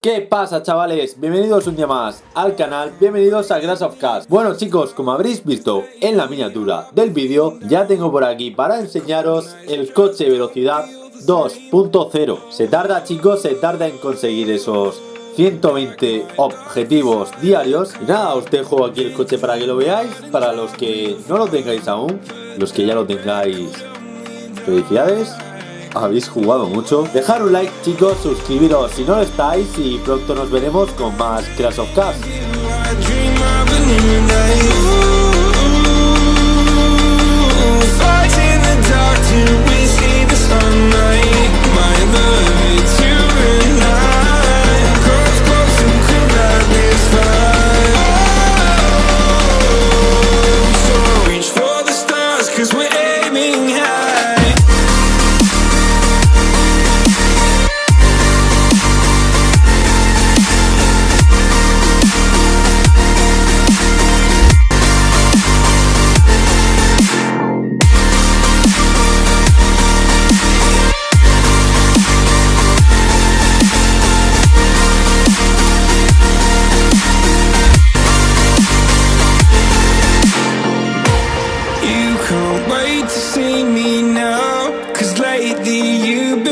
¿Qué pasa chavales? Bienvenidos un día más al canal, bienvenidos a Grass of Cars Bueno chicos, como habréis visto en la miniatura del vídeo Ya tengo por aquí para enseñaros el coche velocidad 2.0 Se tarda chicos, se tarda en conseguir esos 120 objetivos diarios. Y nada, os dejo aquí el coche para que lo veáis. Para los que no lo tengáis aún, los que ya lo tengáis Felicidades habéis jugado mucho. Dejar un like chicos, suscribiros si no lo estáis y pronto nos veremos con más Crash of Cars.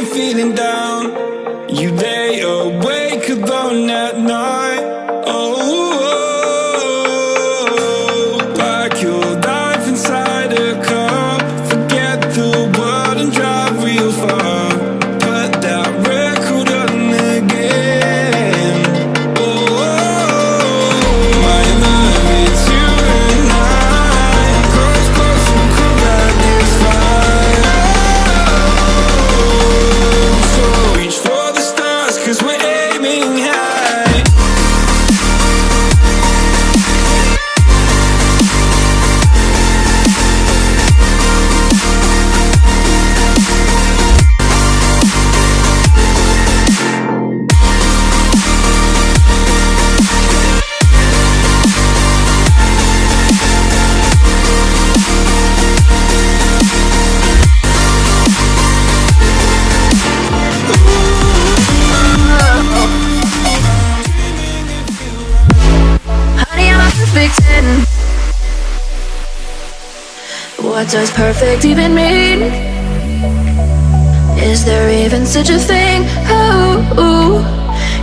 feeling down. You lay awake alone at night. What does perfect even mean? Is there even such a thing?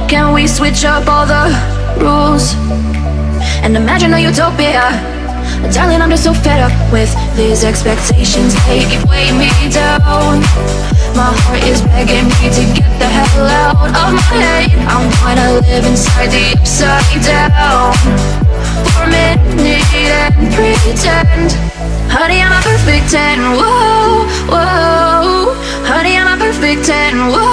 Can we switch up all the rules and imagine a utopia? Darling, I'm just so fed up with these expectations. They keep weighing me down. My heart is begging me to get the hell out of my head. I wanna live inside the upside down for a minute and pretend. Honey, I'm a perfect 10, whoa, whoa. Honey, I'm a perfect 10, whoa, whoa